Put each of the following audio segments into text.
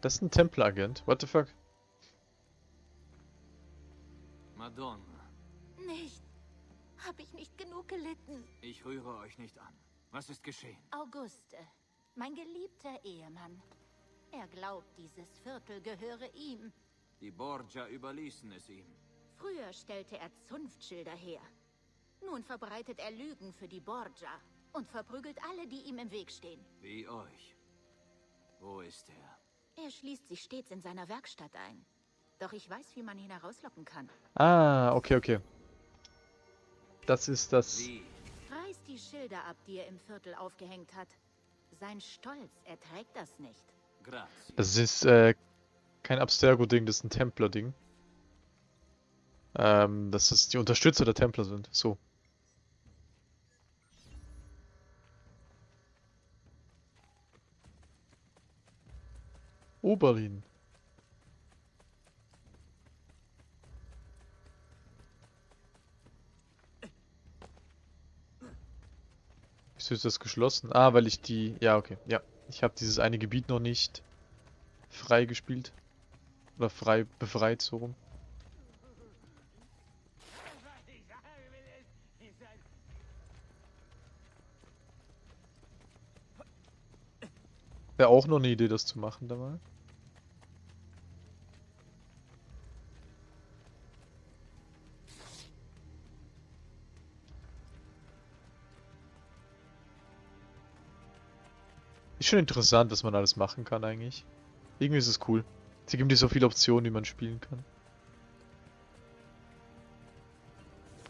Das ist ein Templeragent. What the fuck? Madonna, Nicht. Hab ich nicht genug gelitten? ich rühre euch nicht an. Was ist geschehen? Auguste, mein geliebter Ehemann. Er glaubt, dieses Viertel gehöre ihm. Die Borgia überließen es ihm. Früher stellte er Zunftschilder her. Nun verbreitet er Lügen für die Borgia und verprügelt alle, die ihm im Weg stehen. Wie euch. Wo ist er? Er schließt sich stets in seiner Werkstatt ein. Doch ich weiß, wie man ihn herauslocken kann. Ah, okay, okay. Das ist das... Reiß die Schilder ab, die er im Viertel aufgehängt hat. Sein Stolz erträgt das nicht. Das ist äh, kein Abstergo-Ding, das ist ein Templer-Ding. Ähm, dass das die Unterstützer der Templer sind. So. Oberlin. Wieso ist das geschlossen? Ah, weil ich die... Ja, okay. Ja. Ich habe dieses eine Gebiet noch nicht frei gespielt. Oder frei befreit, so rum. Wäre auch noch eine Idee, das zu machen da mal. Schon interessant, was man alles machen kann eigentlich. Irgendwie ist es cool. Sie geben dir so viele Optionen, wie man spielen kann.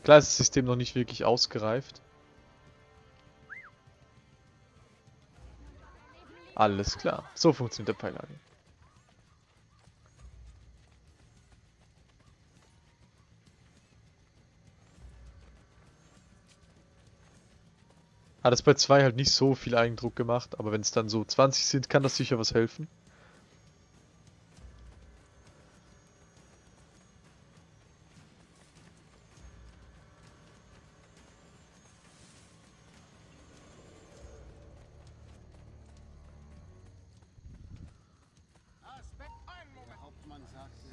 Klar ist das System noch nicht wirklich ausgereift. Alles klar. So funktioniert der Pfeilager. Hat es bei 2 halt nicht so viel Eigendruck gemacht, aber wenn es dann so 20 sind, kann das sicher was helfen.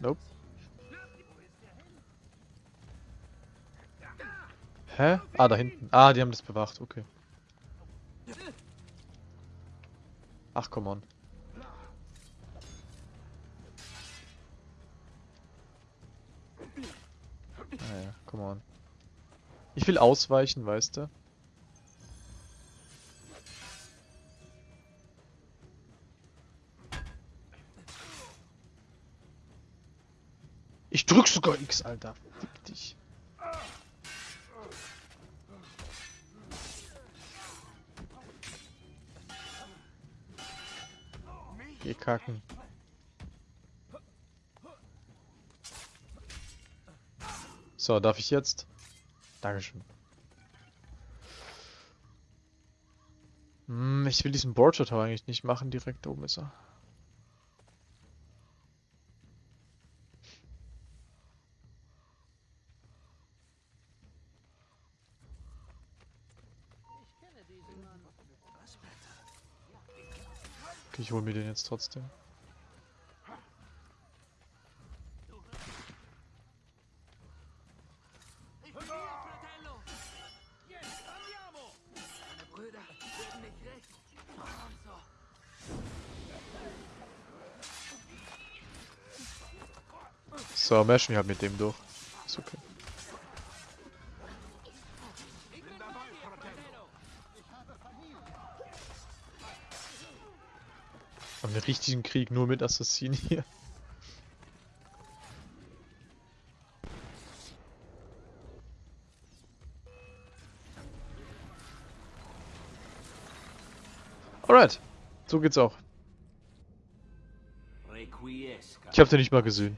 Nope. Hä? Ah, da hinten. Ah, die haben das bewacht, okay. Ach, come on. Ah ja, come on. Ich will ausweichen, weißt du? Ich drück sogar X, Alter. Fick dich. Geh kacken. So, darf ich jetzt? Dankeschön. Hm, ich will diesen Border Tower eigentlich nicht machen, direkt oben ist er. Okay, ich hol mir den jetzt trotzdem. So, meshen wir halt mit dem durch. Richtigen Krieg nur mit Assassinen hier. Alright, so geht's auch. Ich hab den nicht mal gesehen.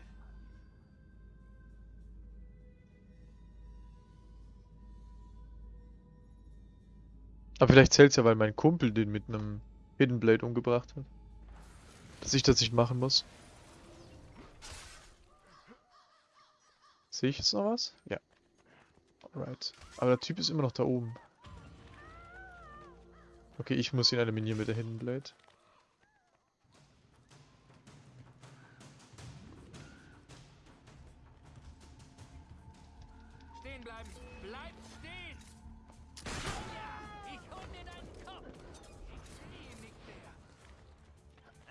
Aber vielleicht zählt's ja, weil mein Kumpel den mit einem Hidden Blade umgebracht hat. Dass ich das nicht machen muss. Sehe ich jetzt noch was? Ja. Alright. Aber der Typ ist immer noch da oben. Okay, ich muss ihn eliminieren mit der Hidden Blade.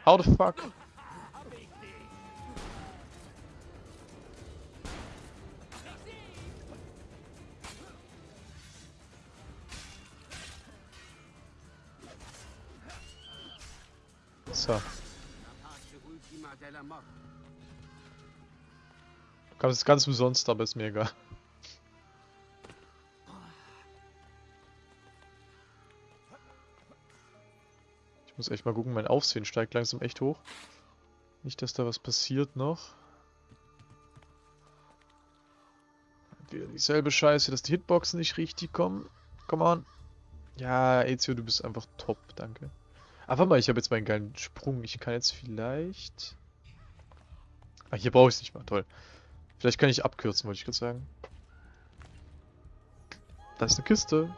How the fuck? So. Kam es ganz umsonst, aber ist mir egal. Ich muss echt mal gucken, mein Aufsehen steigt langsam echt hoch. Nicht, dass da was passiert noch. Wieder dieselbe Scheiße, dass die Hitboxen nicht richtig kommen. Come on. Ja, Ezio, du bist einfach top, danke. Ah, warte mal, ich habe jetzt meinen geilen Sprung. Ich kann jetzt vielleicht... Ah, hier brauche ich es nicht mal. Toll. Vielleicht kann ich abkürzen, wollte ich gerade sagen. Da ist eine Kiste.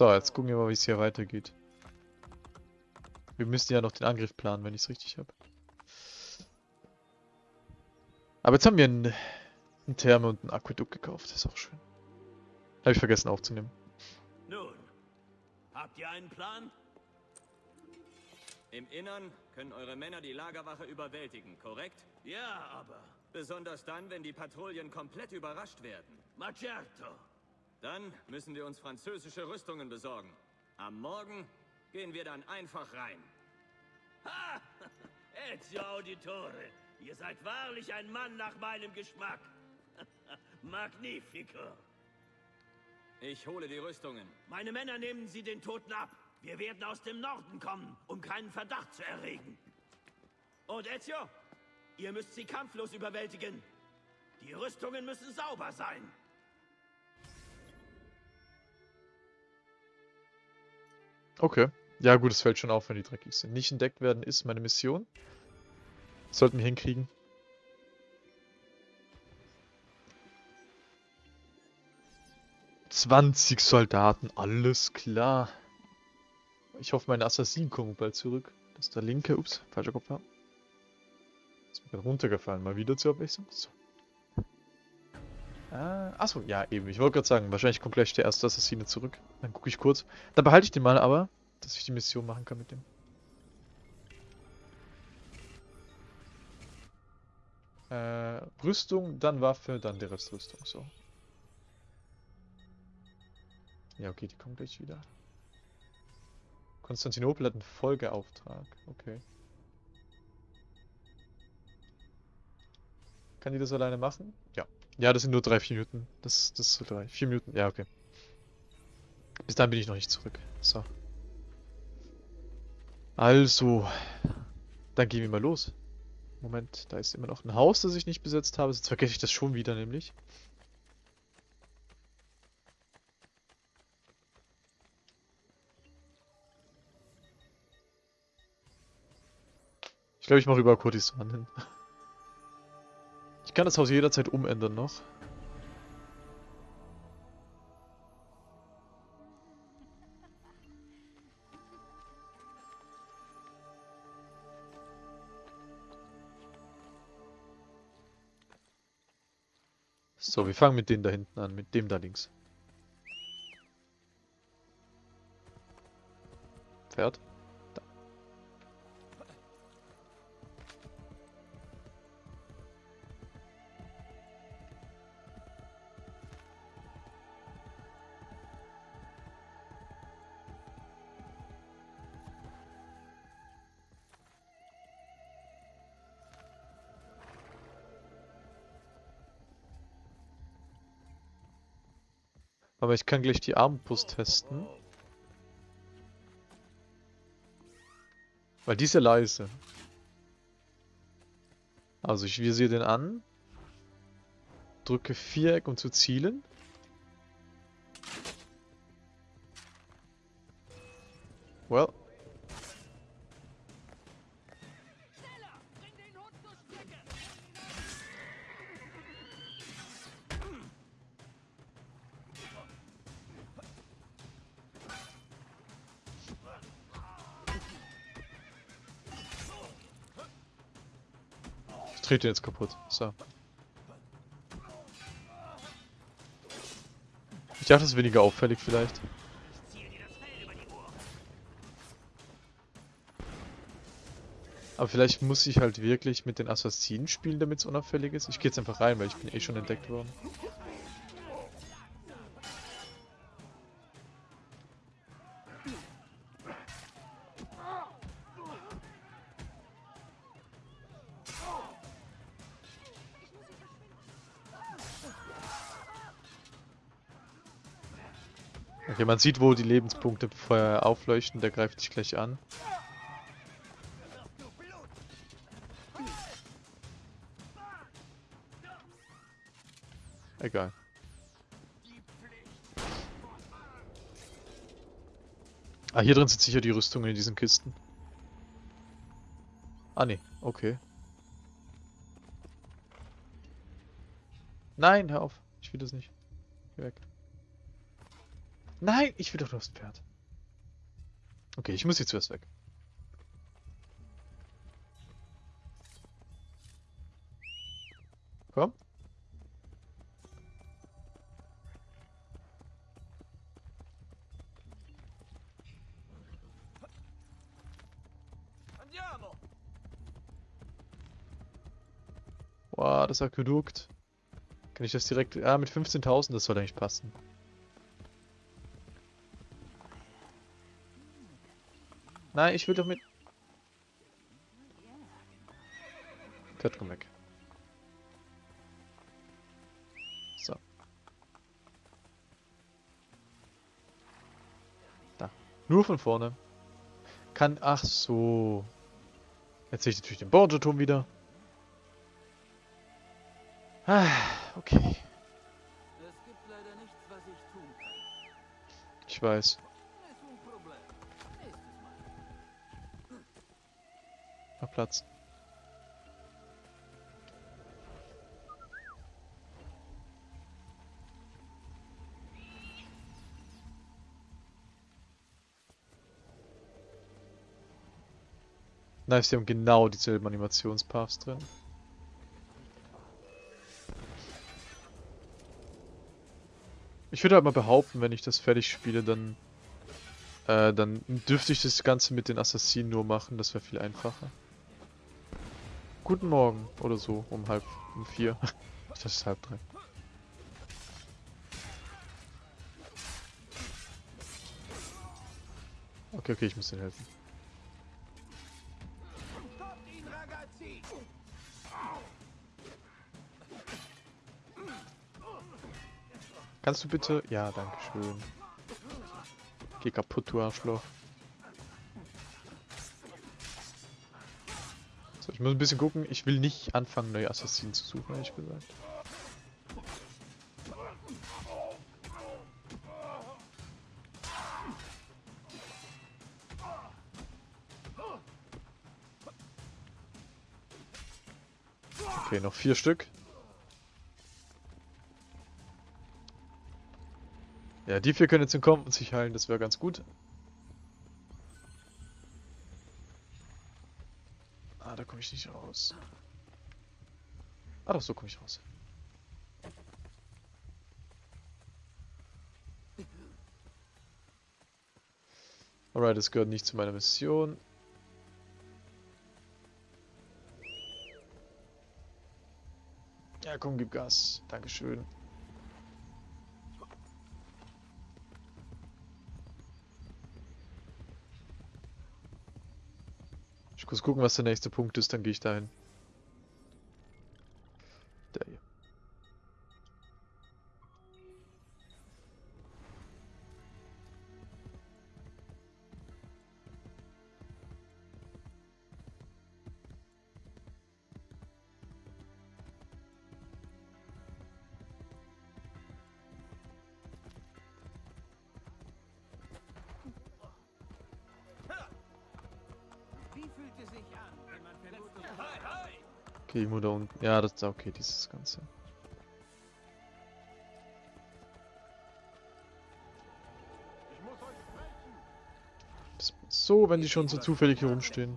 So, jetzt gucken wir mal, wie es hier weitergeht. Wir müssen ja noch den Angriff planen, wenn ich es richtig habe. Aber jetzt haben wir einen, einen Therme und einen Aquädukt gekauft. Das ist auch schön. Habe ich vergessen aufzunehmen. Nun, habt ihr einen Plan? Im Innern können eure Männer die Lagerwache überwältigen, korrekt? Ja, aber... Besonders dann, wenn die Patrouillen komplett überrascht werden. Macerto! Dann müssen wir uns französische Rüstungen besorgen. Am Morgen gehen wir dann einfach rein. Ha! Ezio Auditore! Ihr seid wahrlich ein Mann nach meinem Geschmack. Magnifico! Ich hole die Rüstungen. Meine Männer nehmen sie den Toten ab. Wir werden aus dem Norden kommen, um keinen Verdacht zu erregen. Und Ezio, ihr müsst sie kampflos überwältigen. Die Rüstungen müssen sauber sein. Okay. Ja gut, es fällt schon auf, wenn die dreckig sind. Nicht entdeckt werden ist meine Mission. Sollten wir hinkriegen. Zwanzig Soldaten, alles klar. Ich hoffe, meine Assassinen kommen bald zurück. Das ist der linke. Ups, falscher Kopf. Ist mir gerade runtergefallen. Mal wieder zur Abwechslung. So. Ah, achso, ja, eben. Ich wollte gerade sagen, wahrscheinlich kommt gleich der erste Assassine zurück. Dann gucke ich kurz. Dann behalte ich den mal aber, dass ich die Mission machen kann mit dem. Äh, Rüstung, dann Waffe, dann die Restrüstung. So. Ja, okay, die kommen gleich wieder. Konstantinopel hat einen Folgeauftrag. Okay. Kann die das alleine machen? Ja. Das sind nur drei, vier Minuten. Das, das so drei, vier Minuten. Ja, okay. Bis dann bin ich noch nicht zurück. So. Also. Dann gehen wir mal los. Moment, da ist immer noch ein Haus, das ich nicht besetzt habe. Jetzt vergesse ich das schon wieder nämlich. Ich glaube, ich mache über Kurdistan hin. Ich kann das Haus jederzeit umändern noch. So, wir fangen mit denen da hinten an, mit dem da links. Pferd. Aber ich kann gleich die Armbrust testen. Weil die ist ja leise. Also ich visiere den an. Drücke Viereck, um zu zielen. Well. Trete jetzt kaputt. So. Ich dachte, das ist weniger auffällig vielleicht. Aber vielleicht muss ich halt wirklich mit den Assassinen spielen, damit es unauffällig ist. Ich gehe jetzt einfach rein, weil ich bin eh schon entdeckt worden. Okay, man sieht, wo die Lebenspunkte vorher aufleuchten, der greift dich gleich an. Egal. Ah, hier drin sind sicher die Rüstungen in diesen Kisten. Ah, nee. Okay. Nein, hör auf. Ich will das nicht. Geh weg. Nein, ich will doch das Pferd. Okay, ich muss jetzt zuerst weg. Komm. Boah, das Aquädukt. Kann ich das direkt... Ah, mit 15.000, das soll eigentlich passen. Nein, ich will doch mit... Ted, komm weg. So. Da. Nur von vorne. Kann... Ach so. Jetzt sehe ich natürlich den Borgia-Turm wieder. Ah, okay. Es gibt leider nichts, was ich tun kann. Ich weiß. Platz. Nice, die haben genau dieselben Animationspaths drin. Ich würde halt mal behaupten, wenn ich das fertig spiele, dann äh, dann dürfte ich das Ganze mit den Assassinen nur machen, das wäre viel einfacher. Guten Morgen oder so, um halb, um vier. das ist halb drei. Okay, okay, ich muss dir helfen. Kannst du bitte? Ja, danke schön. Geh kaputt, du Arschloch. Ich muss ein bisschen gucken. Ich will nicht anfangen, neue Assassinen zu suchen, ehrlich gesagt. Okay, noch vier Stück. Ja, die vier können jetzt entkommen und sich heilen, das wäre ganz gut. Komme ich nicht raus. Ah, doch, so komme ich raus. Alright, das gehört nicht zu meiner Mission. Ja, komm, gib Gas. Dankeschön. Muss gucken, was der nächste Punkt ist, dann gehe ich dahin. Okay, irgendwo da unten. Ja, das ist okay, dieses Ganze. So, wenn die schon so zufällig hier rumstehen.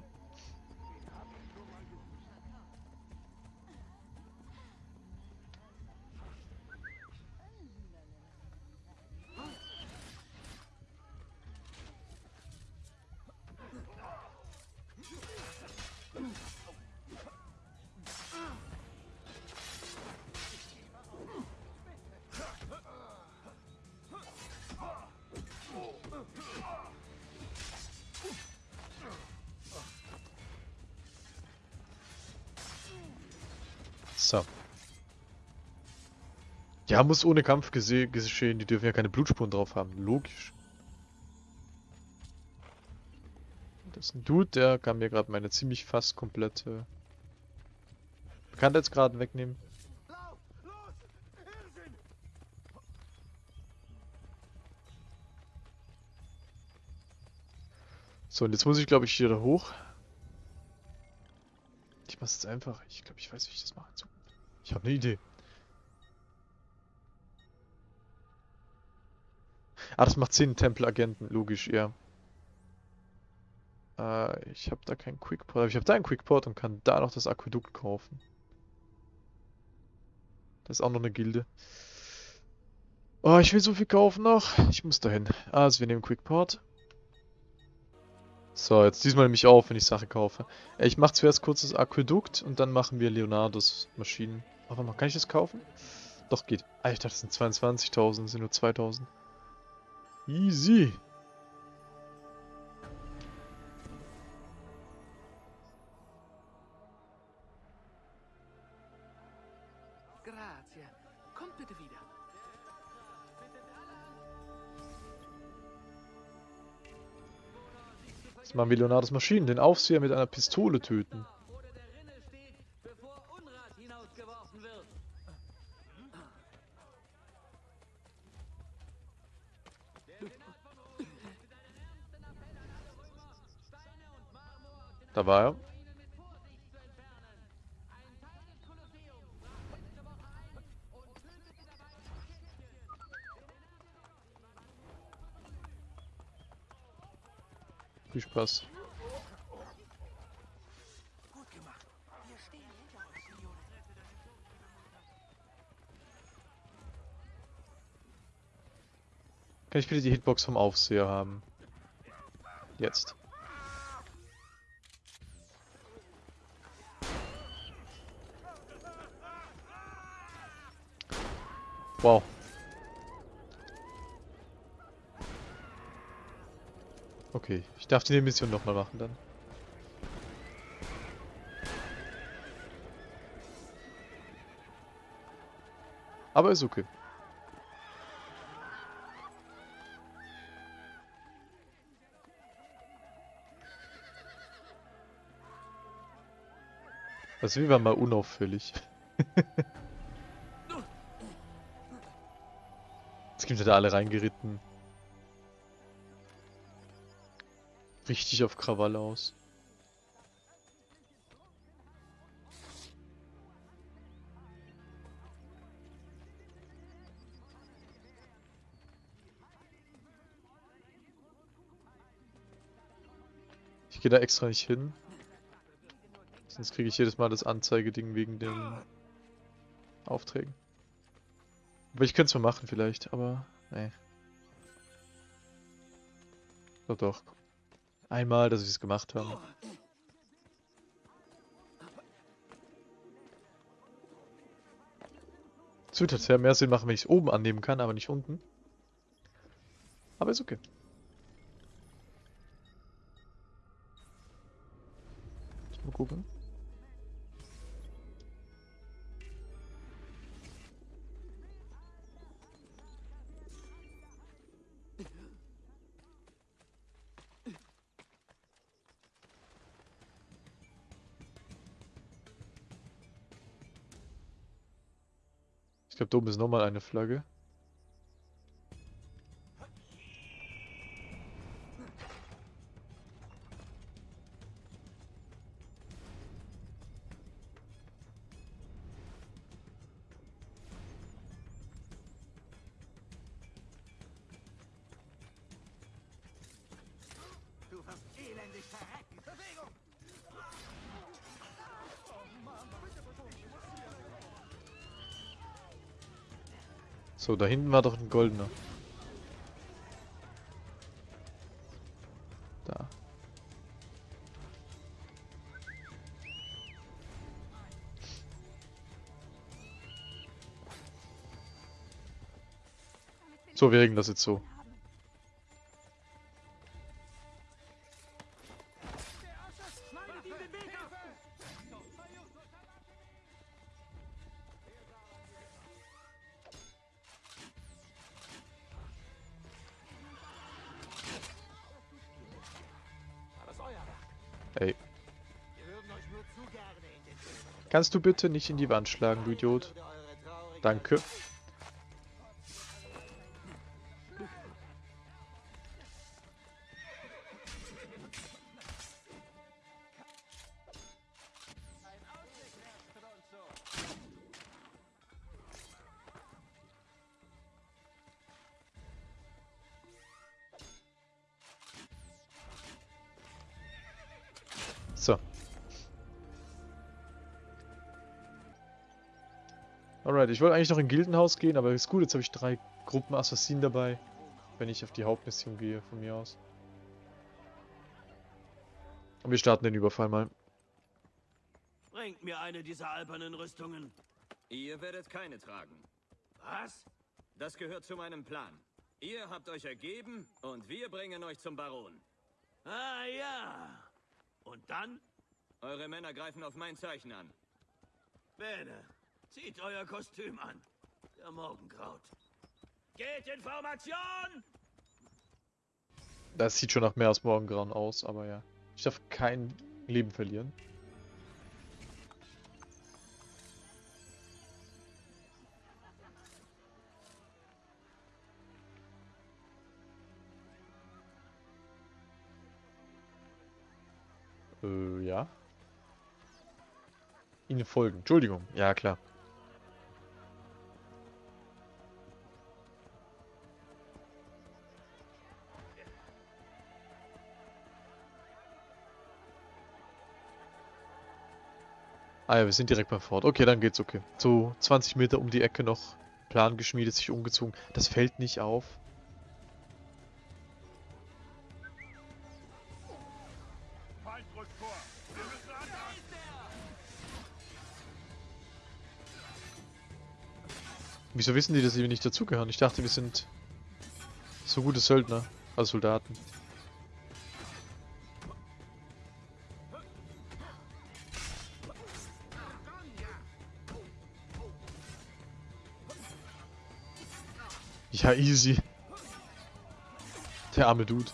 Muss ohne Kampf gese- geschehen. Die dürfen ja keine Blutspuren drauf haben. Logisch. Das ist ein Dude, der kann mir gerade meine ziemlich fast komplette Bekanntheitsgraden wegnehmen. So, und jetzt muss ich, glaube ich, hier da hoch. Ich mach's jetzt einfach. Ich glaube, ich weiß, wie ich das mache. So. Ich habe eine Idee. Ah, das macht Sinn, Tempelagenten, logisch, ja. Äh, ich habe da keinen Quickport, aber ich habe da einen Quickport und kann da noch das Aquädukt kaufen. Das ist auch noch eine Gilde. Oh, ich will so viel kaufen noch. Ich muss dahin. Also, wir nehmen Quickport. So, jetzt diesmal nehme ich auf, wenn ich Sachen kaufe. Äh, Ich mache zuerst kurz das Aquädukt und dann machen wir Leonardos Maschinen. Aber kann ich das kaufen? Doch, geht. Ah, ich dachte, das sind 22.000, das sind nur 2.000. Easy. Grazie. Kommt bitte wieder. Jetzt machen wir Leonardos Maschinen. Den Aufseher mit einer Pistole töten. Oder der Rinne steht, bevor Unrat hinausgeworfen wird. Da war er. Viel Spaß. Kann ich bitte die Hitbox vom Aufseher haben? Jetzt. Wow. Okay, ich darf die Mission nochmal machen dann. Aber ist okay. Also wir waren mal unauffällig. Jetzt kommt ja da alle reingeritten. Richtig auf Krawall aus. Ich gehe da extra nicht hin. Sonst kriege ich jedes Mal das Anzeigeding wegen den Aufträgen. Aber ich könnte es mal machen vielleicht, aber nee. Doch, doch. Einmal, dass wir es gemacht haben. Es wird ja mehr Sinn machen, wenn ich es oben annehmen kann, aber nicht unten. Aber ist okay. Mal gucken. Glaube, da oben ist nochmal eine Flagge. Da hinten war doch ein goldener. Da. So, wir regeln das jetzt so. Kannst du bitte nicht in die Wand schlagen, du Idiot? Danke. Ich wollte eigentlich noch in Gildenhaus gehen, aber ist gut, jetzt habe ich drei Gruppen Assassinen dabei, wenn ich auf die Hauptmission gehe, von mir aus. Und wir starten den Überfall mal. Bringt mir eine dieser albernen Rüstungen. Ihr werdet keine tragen. Was? Das gehört zu meinem Plan. Ihr habt euch ergeben und wir bringen euch zum Baron. Ah ja. Und dann? Eure Männer greifen auf mein Zeichen an. Bene, zieht euer Kostüm an. Der Morgengraut. Geht in Formation! Das sieht schon nach mehr als Morgengrauen aus, aber ja. Ich darf kein Leben verlieren. Äh, ja. Ihnen folgen. Entschuldigung. Ja, klar. Ah ja, wir sind direkt beim Fort. Okay, dann geht's okay. So 20 Meter um die Ecke noch. Plan geschmiedet, sich umgezogen. Das fällt nicht auf. Wieso wissen die, dass wir nicht dazugehören? Ich dachte, wir sind so gute Söldner. Also Soldaten. Ja, easy. Der arme Dude.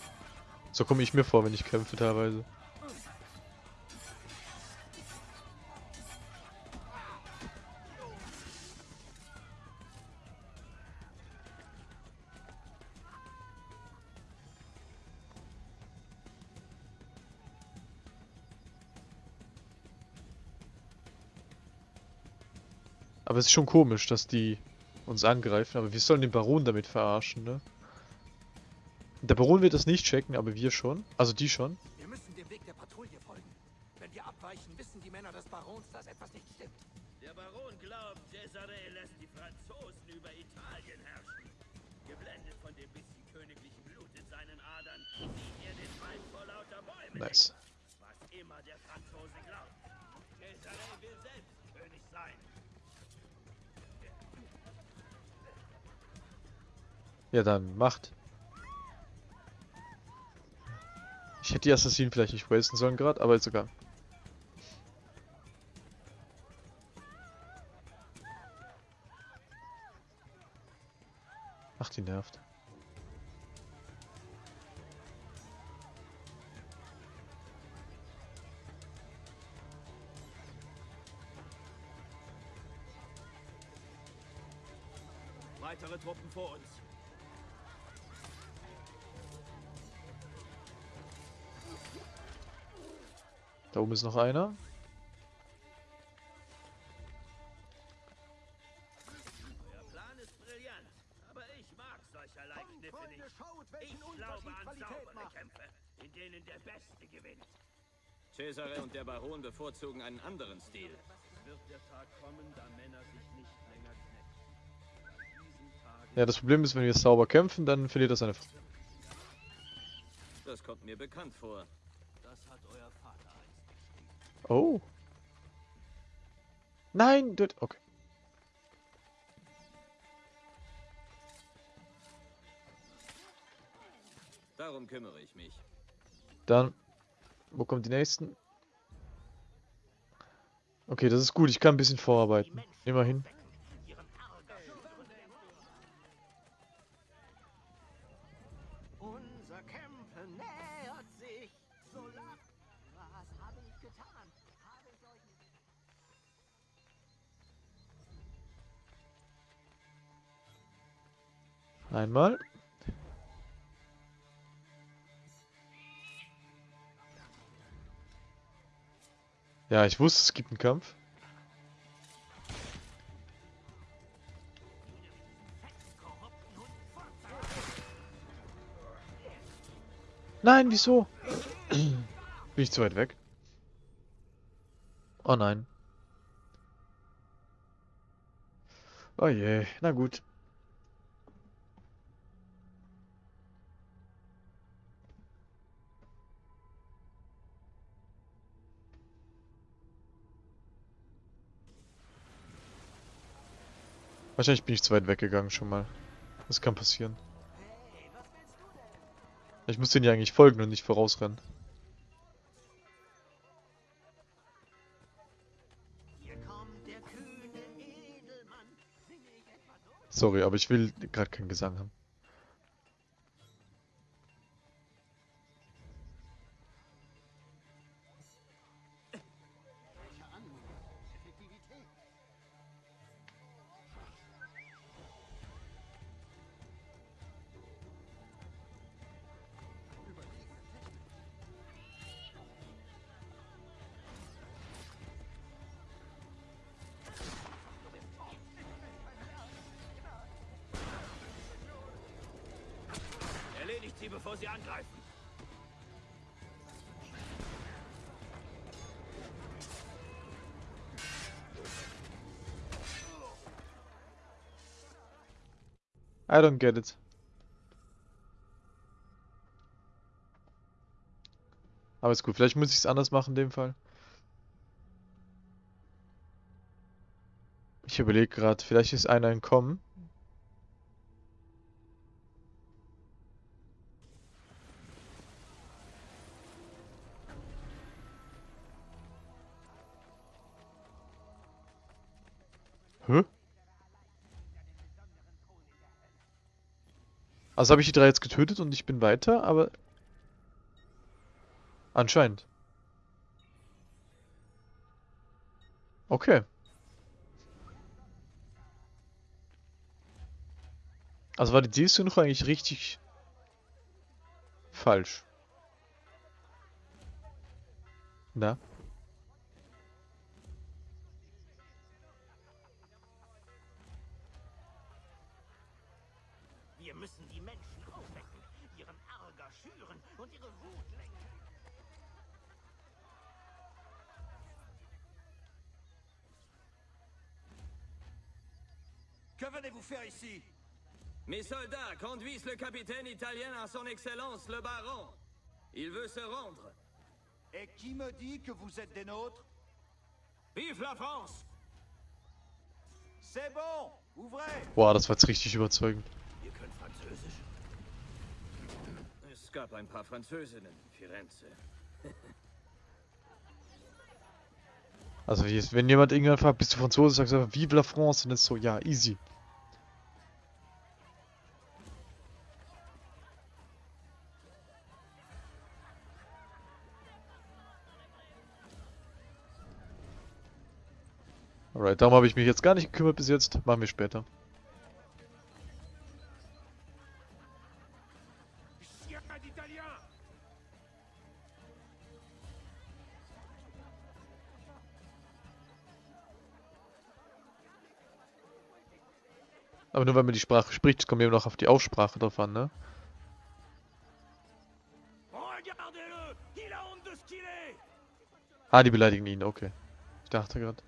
So komme ich mir vor, wenn ich kämpfe teilweise. Aber es ist schon komisch, dass die uns angreifen, aber wir sollen den Baron damit verarschen, ne? Der Baron wird das nicht checken, aber wir schon. Also die schon. Wir müssen dem Weg der Patrouille folgen. Wenn wir abweichen, wissen die Männer des Barons, dass etwas nicht stimmt. Der Baron glaubt, Cesare lässt die Franzosen über Italien herrschen. Geblendet von dem bisschen königlichen Blut in seinen Adern, sieht er den Wald vor lauter Bäumen. Nice. Was immer der Franzose glaubt. Cesare will selbst König sein. Ja, dann macht. Ich hätte die Assassinen vielleicht nicht wasten sollen gerade, aber ist egal. Ach, der Beste gewinnt. Cesare und der Baron bevorzugen einen anderen Stil. Es wird der Tag kommen, da Männer sich nicht länger knechten. An diesem Tage Ja, das Problem ist, wenn wir sauber kämpfen, dann verliert er seine Frau. Das kommt mir bekannt vor. Das hat euer Vater einst geschrieben. Oh. Nein, das... Okay. Darum kümmere ich mich. Dann... Wo kommen die nächsten? Okay, das ist gut. Ich kann ein bisschen vorarbeiten. Immerhin. Einmal. Ja, ich wusste, es gibt einen Kampf. Nein, wieso? Bin ich zu weit weg? Oh nein. Oh je, na gut. Wahrscheinlich bin ich zu weit weggegangen schon mal. Das kann passieren. Ich muss den ja eigentlich folgen und nicht vorausrennen. Sorry, aber ich will gerade keinen Gesang haben. I don't get it. Aber ist gut, vielleicht muss ich es anders machen in dem Fall. Ich überlege gerade, vielleicht ist einer entkommen. Also habe ich die drei jetzt getötet und ich bin weiter, aber... Anscheinend. Okay. Also war die Zielsuche eigentlich richtig falsch. Na? Que venez-vous faire ici Mes soldats conduisent le capitaine italien à son excellence, le baron. Il veut se rendre. Et qui me dit que vous êtes des nôtres Vive la France C'est bon Ouvrez Boah, das war jetzt richtig überzeugend. Ihr könnt Französisch. Es gab ein paar Französinnen in Firenze. Also wenn jemand irgendwann fragt, bist du Franzose, sagst du einfach Vive la France und ist so, ja, easy. Alright, darum habe ich mich jetzt gar nicht gekümmert bis jetzt. Machen wir später. Aber nur wenn man die Sprache spricht, kommt eben noch auf die Aussprache drauf an, ne? Ah, die beleidigen ihn, okay. Ich dachte gerade.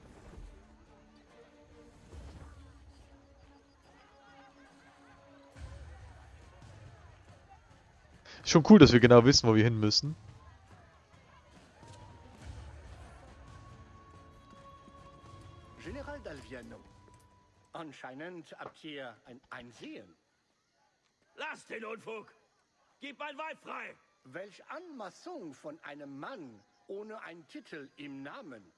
Schon cool, dass wir genau wissen, wo wir hin müssen. General Dalviano. Anscheinend habt ihr ein Einsehen. Lass den Unfug! Gib mein Weib frei! Welch Anmaßung von einem Mann ohne einen Titel im Namen.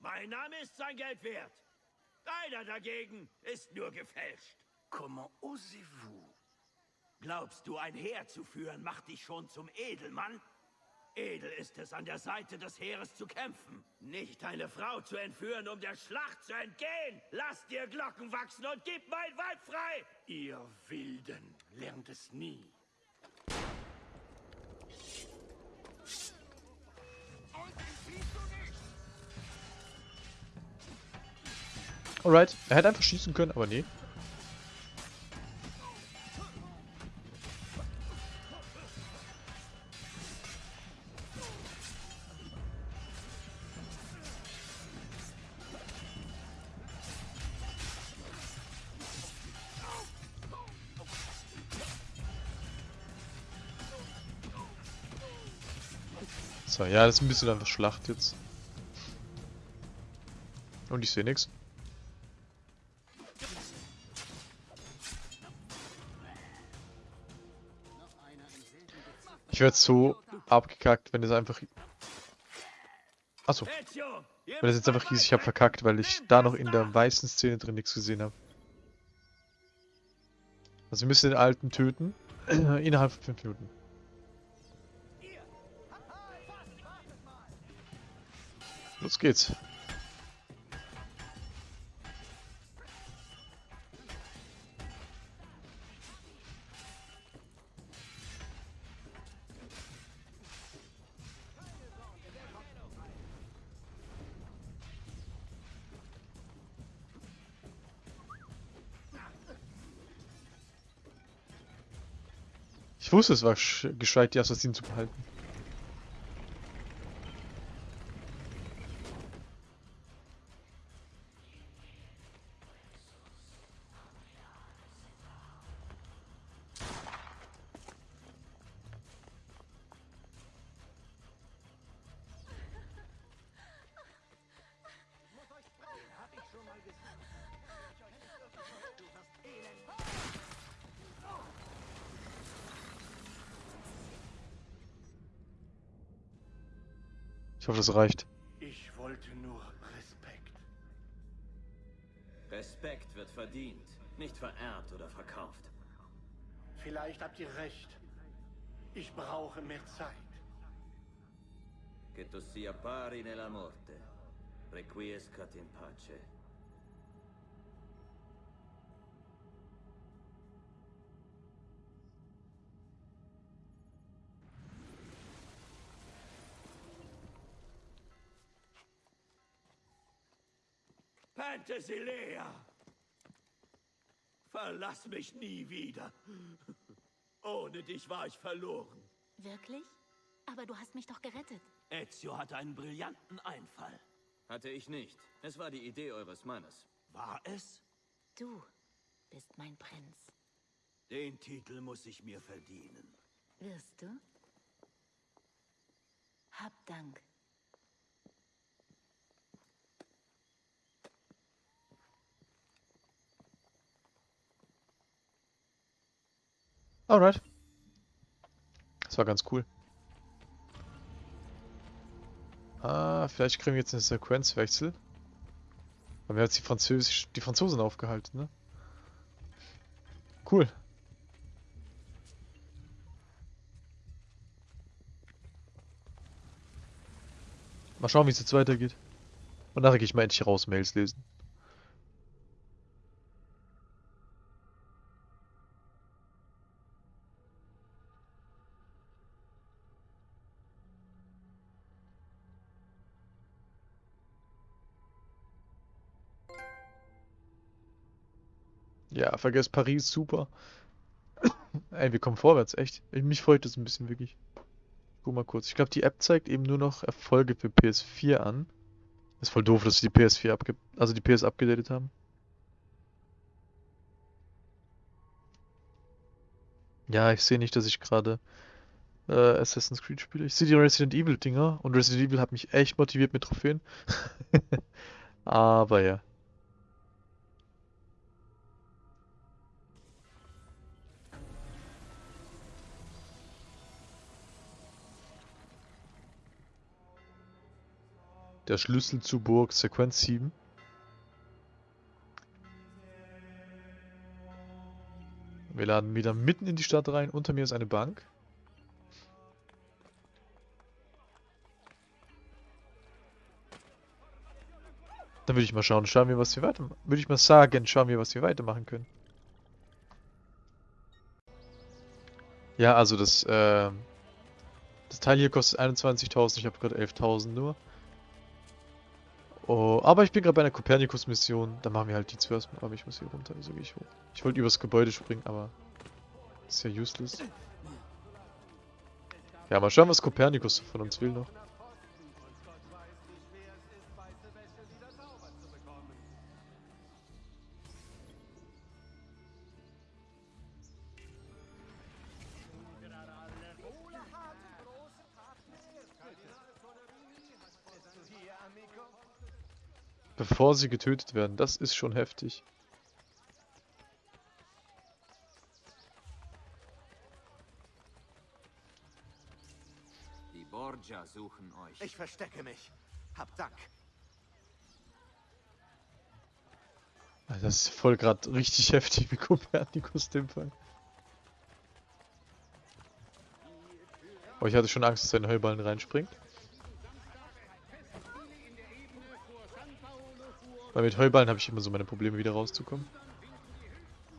Mein Name ist sein Geld wert. Deiner dagegen ist nur gefälscht. Comment osez-vous Glaubst du, ein Heer zu führen macht dich schon zum Edelmann? Edel ist es, an der Seite des Heeres zu kämpfen. Nicht eine Frau zu entführen, um der Schlacht zu entgehen. Lass dir Glocken wachsen und gib mein Weib frei. Ihr Wilden lernt es nie. Alright, er hätte einfach schießen können, aber nee. Ja, das ist ein bisschen einfach Schlacht jetzt. Und ich sehe nichts. Ich werde so abgekackt, wenn es einfach... Achso, wenn es jetzt einfach hieß, ich habe verkackt, weil ich da noch in der weißen Szene drin nichts gesehen habe. Also wir müssen den Alten töten. innerhalb von 5 Minuten. Los geht's. Ich wusste, es war sch- gescheit, die Assassinen zu behalten. Das reicht. Ich wollte nur Respekt. Respekt wird verdient, nicht vererbt oder verkauft. Vielleicht habt ihr recht. Ich brauche mehr Zeit. Che tu sia pari nella morte. Requiescat in pace. Penthesilea! Verlass mich nie wieder. Ohne dich war ich verloren. Wirklich? Aber du hast mich doch gerettet. Ezio hatte einen brillanten Einfall. Hatte ich nicht. Es war die Idee eures Mannes. War es? Du bist mein Prinz. Den Titel muss ich mir verdienen. Wirst du? Hab Dank. Alright. Das war ganz cool. Ah, vielleicht kriegen wir jetzt einen Sequenzwechsel. Aber wir jetzt die, Französisch, die Franzosen aufgehalten, ne? Cool. Mal schauen, wie es jetzt weitergeht. Und nachher gehe ich mal endlich raus, Mails lesen. Ja, vergesst Paris, super. Ey, wir kommen vorwärts, echt. Ich- Mich freut das ein bisschen wirklich. Guck mal kurz. Ich glaube, die App zeigt eben nur noch Erfolge für PS4 an. Ist voll doof, dass sie die PS4 abge... also die PS abgedatet haben. Ja, ich sehe nicht, dass ich gerade äh, Assassin's Creed spiele. Ich sehe die Resident Evil Dinger und Resident Evil hat mich echt motiviert mit Trophäen. Aber ja. Der Schlüssel zu Burg Sequenz 7. Wir laden wieder mitten in die Stadt rein. Unter mir ist eine Bank. Dann würde ich mal schauen, schauen wir, was wir weitermachen. Würde ich mal sagen, schauen wir, was wir weitermachen können. Ja, also das, äh, das Teil hier kostet 21.000, ich habe gerade 11.000 nur. Oh, aber ich bin gerade bei einer Kopernikus-Mission. Da machen wir halt die zuerst. Aber ich muss hier runter, wieso gehe ich hoch? Ich wollte übers Gebäude springen, aber ist ja useless. Ja, mal schauen, was Kopernikus von uns will noch. Bevor sie getötet werden, das ist schon heftig. Die Borgia suchen euch. Ich verstecke mich. Hab Dank. Das ist voll gerade richtig heftig wie Kopernikus dem Fall. Oh, ich hatte schon Angst, dass er in den Heuballen reinspringt. Weil mit Heuballen habe ich immer so meine Probleme, wieder rauszukommen.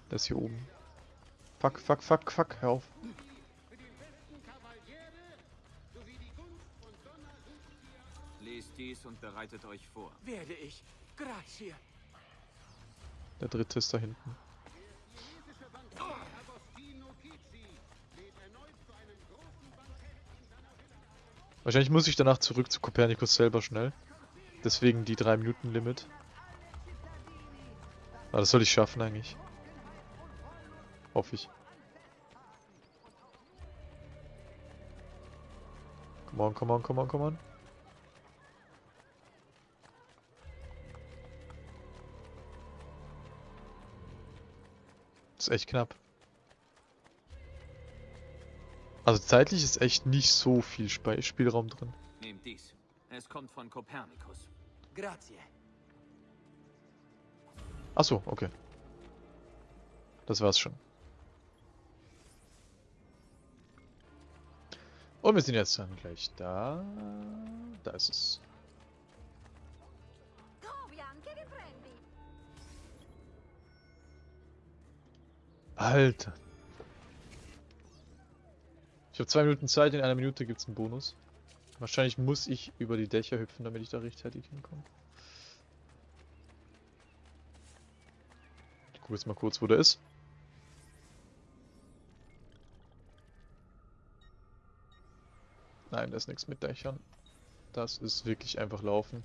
Das hier oben. Fuck, fuck, fuck, fuck, hör auf. Lest dies und bereitet euch vor. Werde ich. Grazie. Der dritte ist da hinten. Wahrscheinlich muss ich danach zurück zu Kopernikus selber schnell. Deswegen die 3 Limit. Aber das soll ich schaffen eigentlich. Hoffe ich. Come on, come on, come on, come on. Das ist echt knapp. Also zeitlich ist echt nicht so viel Sp Spielraum drin. Nehmt dies. Es kommt von Kopernikus. Grazie. Achso, okay. Das war's schon. Und wir sind jetzt dann gleich da. Da ist es. Alter. Ich habe zwei Minuten Zeit, in einer Minute gibt's einen Bonus. Wahrscheinlich muss ich über die Dächer hüpfen, damit ich da rechtzeitig hinkomme. Gucke jetzt mal kurz, wo der ist. Nein, da ist nichts mit Dächern. Das ist wirklich einfach laufen.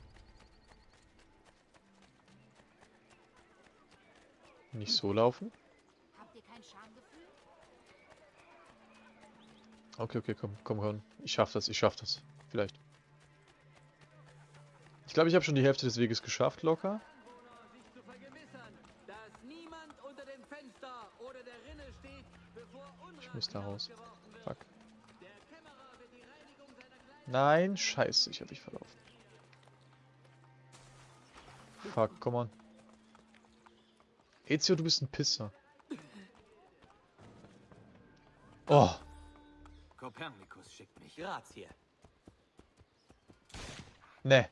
Nicht so laufen. Okay, okay, komm, komm, komm. Ich schaff das, ich schaff das. Vielleicht. Ich glaube, ich habe schon die Hälfte des Weges geschafft, locker. sich zu vergewissern, dass niemand unter dem Fenster oder der Rinne steht, bevor Unrat Ich muss da raus. Fuck. Nein, scheiße, ich habe mich verlaufen. Fuck, come on. Ezio, du bist ein Pisser. Oh, Kopernikus schickt mich. Grazie. ne.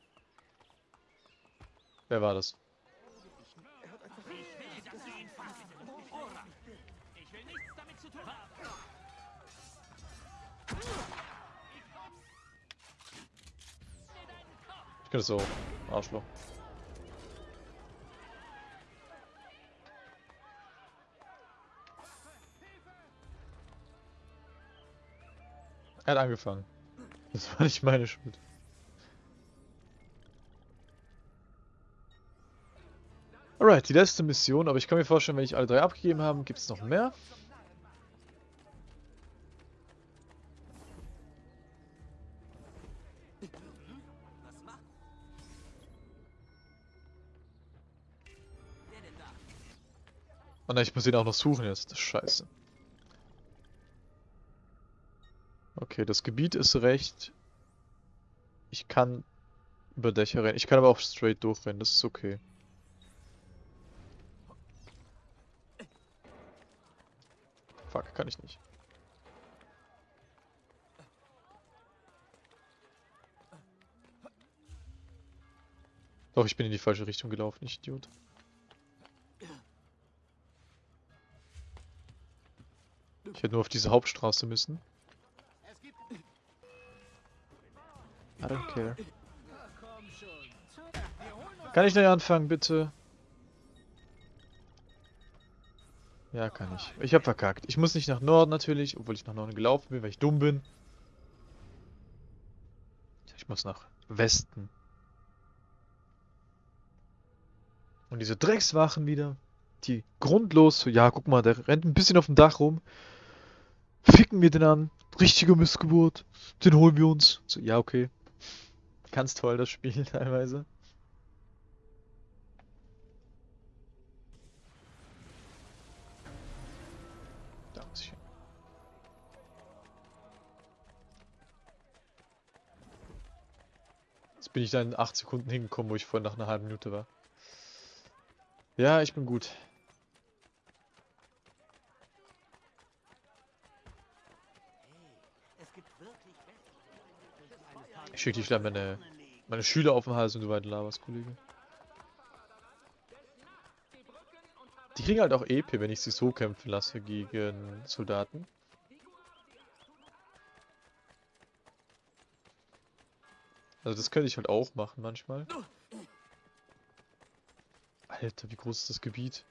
Wer war das? Ich kann das so. Arschloch. Er hat angefangen. Das war nicht meine Schuld. Alright, die letzte Mission, aber ich kann mir vorstellen, wenn ich alle drei abgegeben habe, gibt es noch mehr. Nein, ich muss ihn auch noch suchen jetzt. Das ist scheiße. Okay, das Gebiet ist recht. Ich kann über Dächer rennen. Ich kann aber auch straight durchrennen, das ist okay. Fuck, kann ich nicht. Doch, ich bin in die falsche Richtung gelaufen, ich Idiot. Ich hätte nur auf diese Hauptstraße müssen. I don't care. Kann ich neu anfangen, bitte? Ja, kann ich. Ich hab verkackt. Ich muss nicht nach Norden natürlich, obwohl ich nach Norden gelaufen bin, weil ich dumm bin. Ich muss nach Westen. Und diese Dreckswachen wieder, die grundlos so, ja, guck mal, der rennt ein bisschen auf dem Dach rum. Ficken wir den an. Richtige Missgeburt. Den holen wir uns. So, ja, okay. Ganz toll, das Spiel teilweise. Da muss ich hin. Jetzt bin ich da in 8 Sekunden hingekommen, wo ich vorhin nach einer halben Minute war. Ja, ich bin gut. Ich schicke dich gleich meine, meine Schüler auf den Hals und du weiter laberst, Kollege. Die kriegen halt auch EP, wenn ich sie so kämpfen lasse gegen Soldaten. Also das könnte ich halt auch machen manchmal. Alter, wie groß ist das Gebiet?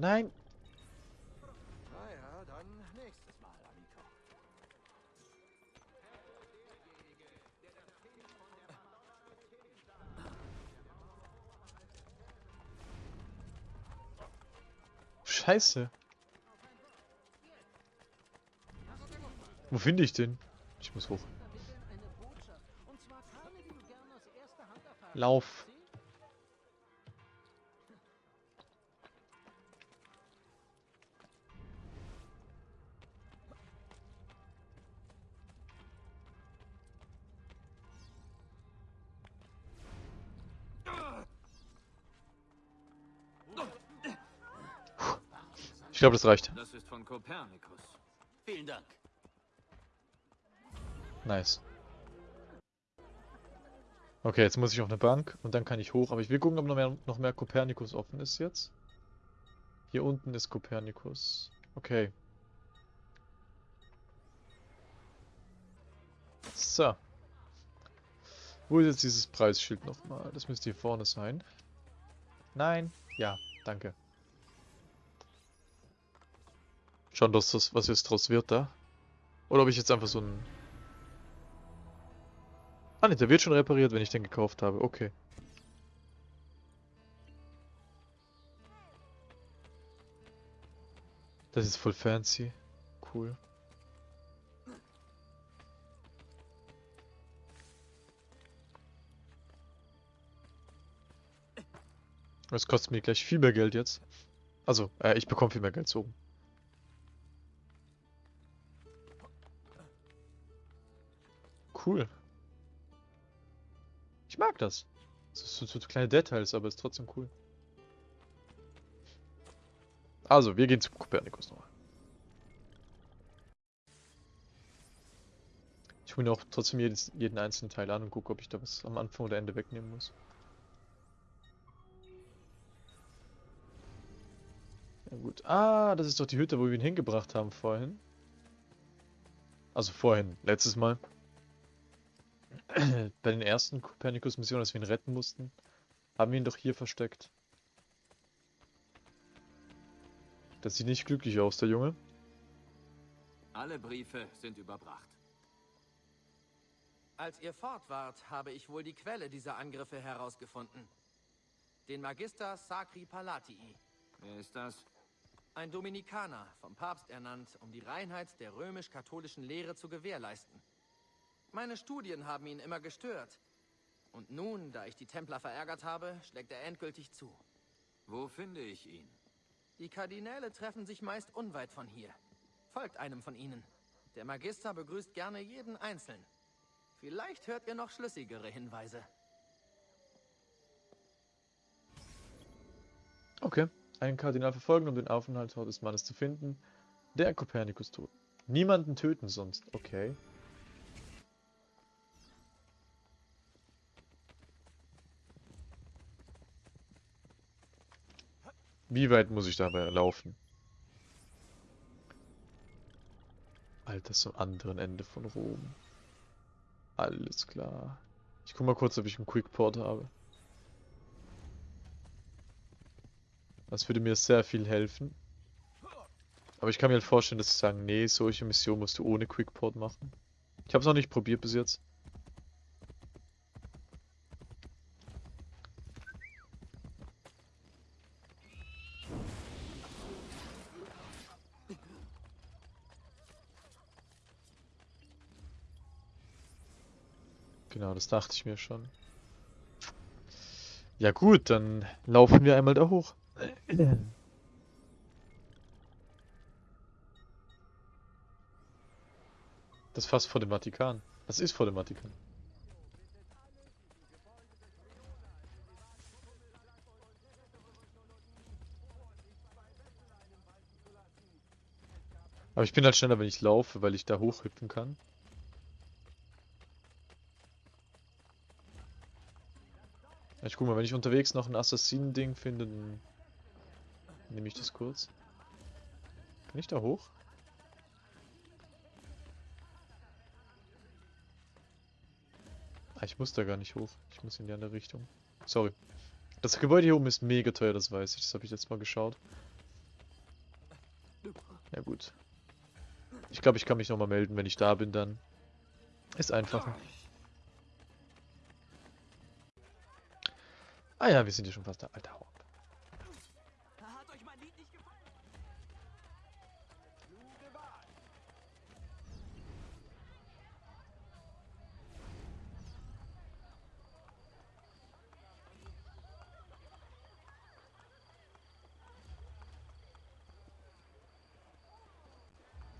Nein! Naja, dann nächstes Mal, Amico. Scheiße. Wo finde ich den? Ich muss hoch. Lauf. Ich glaube, das reicht. Das ist von Kopernikus. Vielen Dank. Nice. Okay, jetzt muss ich auf eine Bank und dann kann ich hoch. Aber ich will gucken, ob noch mehr, noch mehr Kopernikus offen ist jetzt. Hier unten ist Kopernikus. Okay. So. Wo ist jetzt dieses Preisschild nochmal? Das müsste hier vorne sein. Nein. Ja, danke. Schauen, dass das, was jetzt draus wird da. Oder ob ich jetzt einfach so ein Ah ne, der wird schon repariert, wenn ich den gekauft habe. Okay. Das ist voll fancy. Cool. Das kostet mir gleich viel mehr Geld jetzt. Also, äh, ich bekomme viel mehr Geld so. Cool. Ich mag das. Das sind so, kleine Details, aber ist trotzdem cool. Also, wir gehen zum Kopernikus nochmal. Ich hole mir auch trotzdem jedes, jeden einzelnen Teil an und gucke, ob ich da was am Anfang oder Ende wegnehmen muss. Ja gut. Ah, das ist doch die Hütte, wo wir ihn hingebracht haben vorhin. Also vorhin, letztes Mal. Bei den ersten Kopernikus-Missionen, als wir ihn retten mussten, haben wir ihn doch hier versteckt. Das sieht nicht glücklich aus, der Junge. Alle Briefe sind überbracht. Als ihr fort wart, habe ich wohl die Quelle dieser Angriffe herausgefunden. Den Magister Sacri Palatii. Wer ist das? Ein Dominikaner, vom Papst ernannt, um die Reinheit der römisch-katholischen Lehre zu gewährleisten. Meine Studien haben ihn immer gestört. Und nun, da ich die Templer verärgert habe, schlägt er endgültig zu. Wo finde ich ihn? Die Kardinäle treffen sich meist unweit von hier. Folgt einem von ihnen. Der Magister begrüßt gerne jeden Einzeln. Vielleicht hört ihr noch schlüssigere Hinweise. Okay. einen Kardinal verfolgen, um den Aufenthaltsort des Mannes zu finden, der Kopernikus tut. Niemanden töten sonst. Okay. Wie weit muss ich dabei laufen? Alter, ist am anderen Ende von Rom. Alles klar. Ich guck mal kurz, ob ich einen Quickport habe. Das würde mir sehr viel helfen. Aber ich kann mir halt vorstellen, dass sie sagen, nee, solche Missionen musst du ohne Quickport machen. Ich habe es noch nicht probiert bis jetzt. Genau, das dachte ich mir schon. Ja gut, dann laufen wir einmal da hoch. Das ist fast vor dem Vatikan. Das ist vor dem Vatikan. Aber ich bin halt schneller, wenn ich laufe, weil ich da hochhüpfen kann. Ich guck mal, wenn ich unterwegs noch ein Assassinen-Ding finde, dann nehme ich das kurz. Kann ich da hoch? Ah, ich muss da gar nicht hoch. Ich muss in die andere Richtung. Sorry. Das Gebäude hier oben ist mega teuer, das weiß ich. Das habe ich jetzt mal geschaut. Ja gut. Ich glaube, ich kann mich nochmal melden, wenn ich da bin dann. Ist einfacher. Ah ja, wir sind hier schon fast da. Alter, hau ab.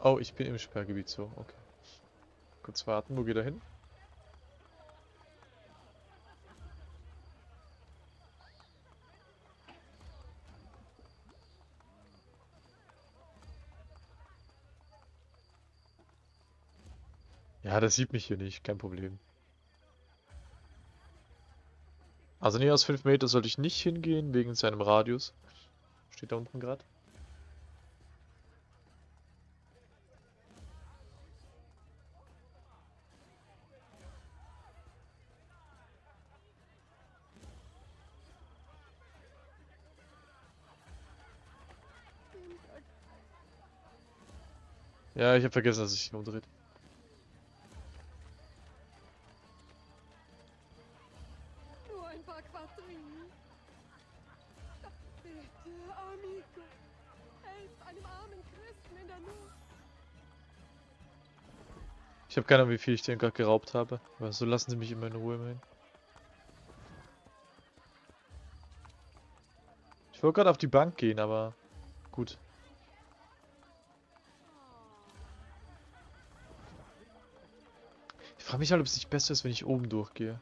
Oh, ich bin im Sperrgebiet so. Okay. Kurz warten, wo geht er hin? Ja, das sieht mich hier nicht, kein Problem. Also näher als 5 Meter sollte ich nicht hingehen, wegen seinem Radius. Steht da unten gerade. Ja, ich habe vergessen, dass ich ihn umdreht. Ich habe keine Ahnung, wie viel ich den gerade geraubt habe. Aber so lassen sie mich immer in Ruhe immerhin. Ich wollte gerade auf die Bank gehen, aber gut. Ich frage mich halt, ob es nicht besser ist, wenn ich oben durchgehe.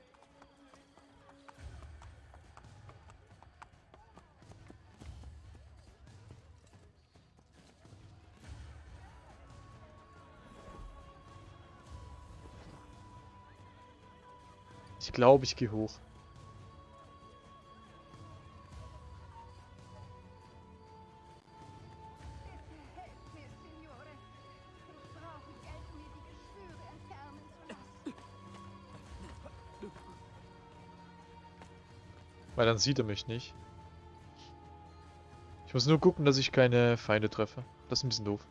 Glaube, ich gehe hoch. Weil dann sieht er mich nicht. Ich muss nur gucken, dass ich keine Feinde treffe. Das ist ein bisschen doof.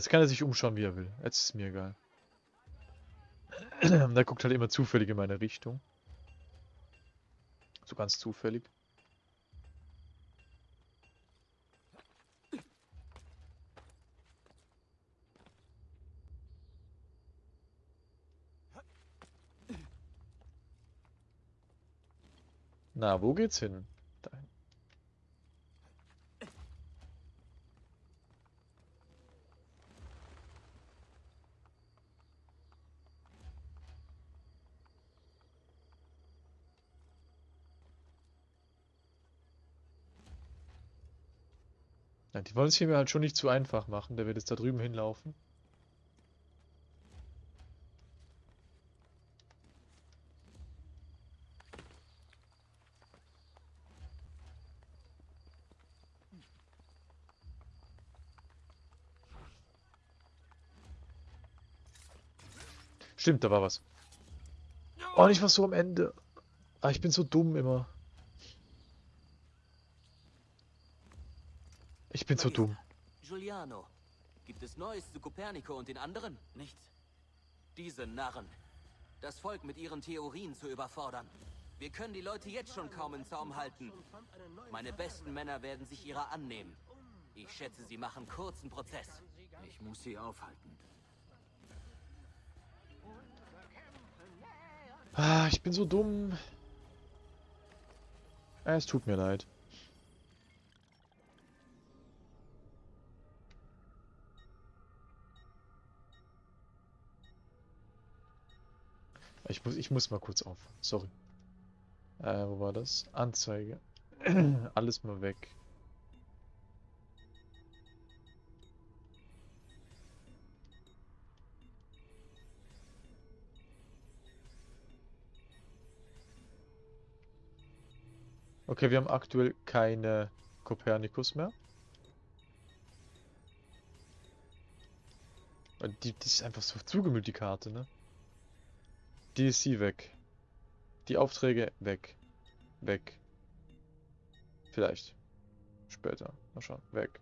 Jetzt kann er sich umschauen, wie er will. Jetzt ist mir egal. Der guckt halt immer zufällig in meine Richtung. So ganz zufällig. Na, wo geht's hin? Ja, die wollen es hier mir halt schon nicht zu einfach machen. Der wird jetzt da drüben hinlaufen. Stimmt, da war was. Oh, nicht was so am Ende. Ah, ich bin so dumm immer. Ich bin so dumm. Giuliano, gibt es Neues zu Kopernico und den anderen? Nichts. Diese Narren. Das Volk mit ihren Theorien zu überfordern. Wir können die Leute jetzt schon kaum in Zaum halten. Meine besten Männer werden sich ihrer annehmen. Ich schätze, sie machen kurzen Prozess. Ich muss sie aufhalten. Ah, ich bin so dumm. Ah, Es tut mir leid. Ich muss, ich muss mal kurz auf. Sorry. Äh, wo war das? Anzeige. Alles mal weg. Okay, wir haben aktuell keine Kopernikus mehr. Die, die ist einfach so zugemüllt, die Karte, ne? Sie weg. Die Aufträge weg. Weg. Vielleicht. Später. Mal schauen. Weg.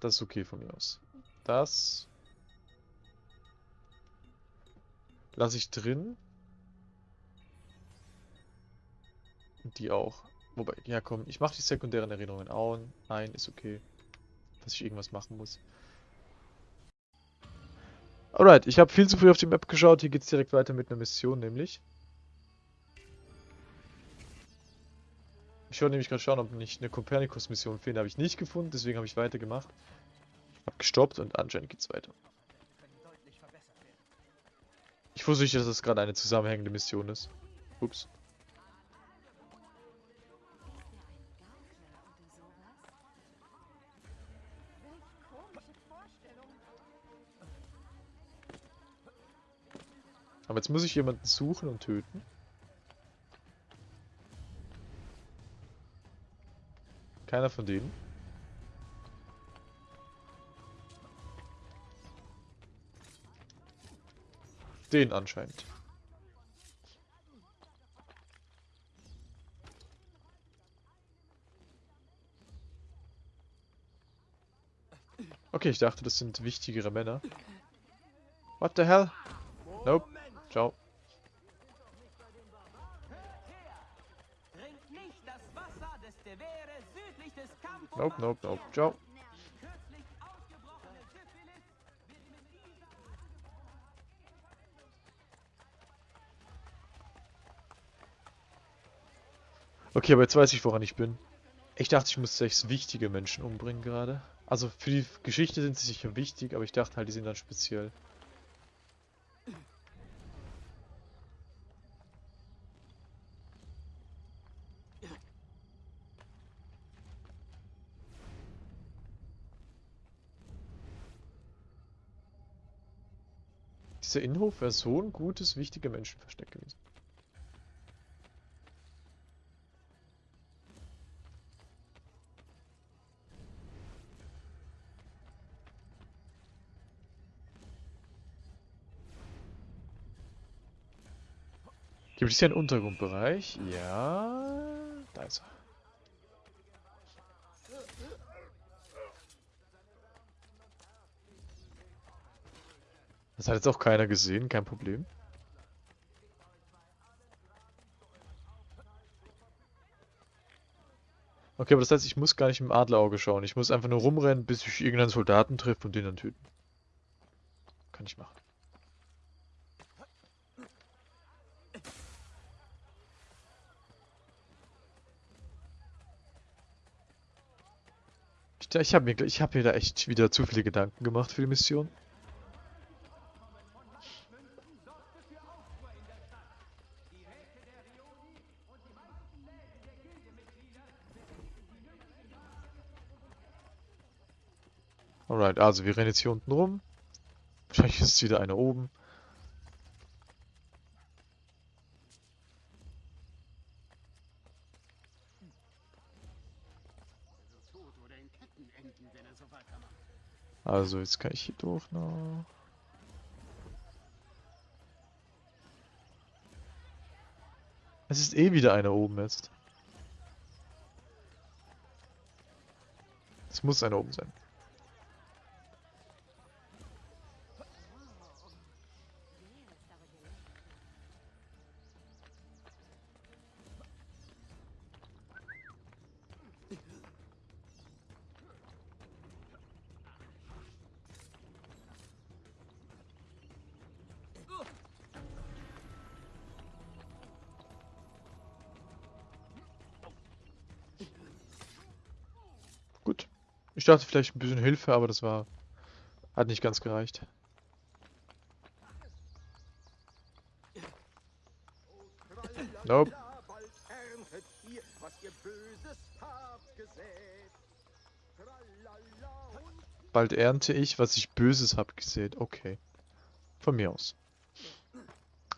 Das ist okay von mir aus. Das lasse ich drin. Die auch. Wobei, ja komm, ich mache die sekundären Erinnerungen auch. Nein, ist okay. Dass ich irgendwas machen muss. Alright, ich habe viel zu früh auf die Map geschaut. Hier geht's direkt weiter mit einer Mission, nämlich. Ich wollte nämlich gerade schauen, ob nicht eine Kopernikus-Mission fehlt. Habe ich nicht gefunden, deswegen habe ich weitergemacht. Hab gestoppt und anscheinend geht's weiter. Ich wusste nicht, dass das gerade eine zusammenhängende Mission ist. Ups. Aber jetzt muss ich jemanden suchen und töten. Keiner von denen. Den anscheinend. Okay, ich dachte, das sind wichtigere Männer. What the hell? Nope. Ciao. Nope, nope, nope. Ciao. Okay, aber jetzt weiß ich, woran ich bin. Ich dachte, ich muss sechs wichtige Menschen umbringen gerade. Also für die Geschichte sind sie sicher wichtig, aber ich dachte halt, die sind dann speziell. Dieser Innenhof wäre so ein gutes, wichtige Menschenversteck gewesen. Gibt es hier einen Untergrundbereich? Ja, da ist er. Das hat jetzt auch keiner gesehen, kein Problem. Okay, aber das heißt, ich muss gar nicht im Adlerauge schauen. Ich muss einfach nur rumrennen, bis ich irgendeinen Soldaten treffe und den dann töten. Kann ich machen. Ich, ich habe mir, ich hab mir da echt wieder zu viele Gedanken gemacht für die Mission. Alright, also wir rennen jetzt hier unten rum. Wahrscheinlich ist wieder einer oben. Also jetzt kann ich hier durch noch. Es ist eh wieder einer oben jetzt. Es muss einer oben sein. Ich dachte vielleicht ein bisschen Hilfe, aber das war... Hat nicht ganz gereicht. Nope. Bald ernte ich, was ich Böses hab gesät. Okay. Von mir aus.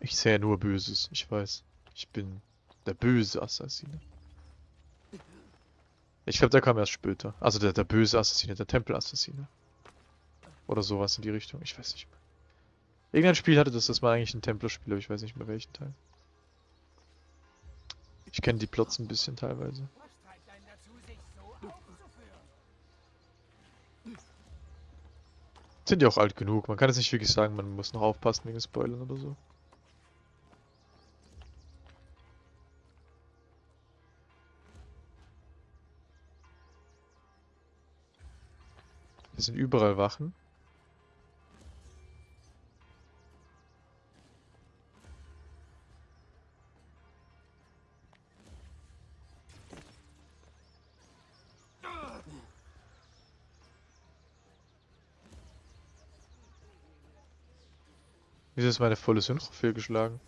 Ich sähe nur Böses. Ich weiß. Ich bin der böse Assassine. Ich glaube, der kam erst später. Also der, der böse Assassine, der Tempelassassine. Oder sowas in die Richtung. Ich weiß nicht mehr. Irgendein Spiel hatte das, das war eigentlich ein Templerspiel, aber ich weiß nicht mehr welchen Teil. Ich kenne die Plots ein bisschen teilweise. Sind ja auch alt genug. Man kann jetzt nicht wirklich sagen, man muss noch aufpassen wegen Spoilern oder so. Hier sind überall Wachen. Wieso ist meine volle Synchro fehlgeschlagen?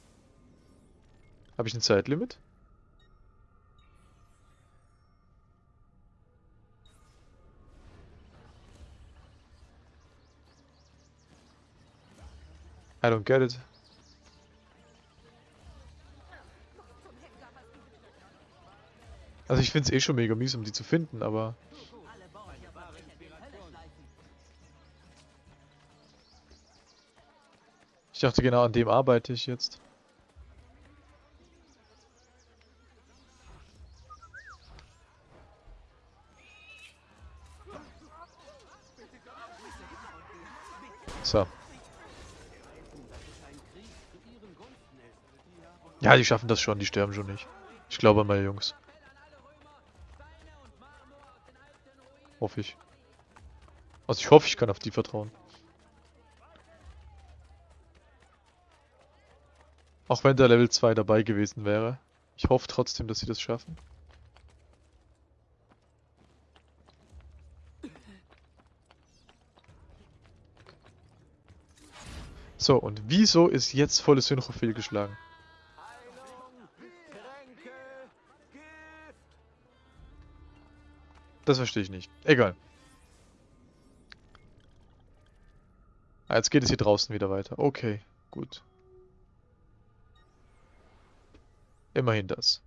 Habe ich ein Zeitlimit? I don't get it. Also ich finde es eh schon mega mies, um die zu finden, aber... Ich dachte genau an dem arbeite ich jetzt. So. Ja, die schaffen das schon, die sterben schon nicht. Ich glaube an meine Jungs. Hoffe ich. Also ich hoffe, ich kann auf die vertrauen. Auch wenn der Level 2 dabei gewesen wäre. Ich hoffe trotzdem, dass sie das schaffen. So, und wieso ist jetzt volle Synchro fehlgeschlagen? Das verstehe ich nicht. Egal. Ah, jetzt geht es hier draußen wieder weiter. Okay, gut. Immerhin das.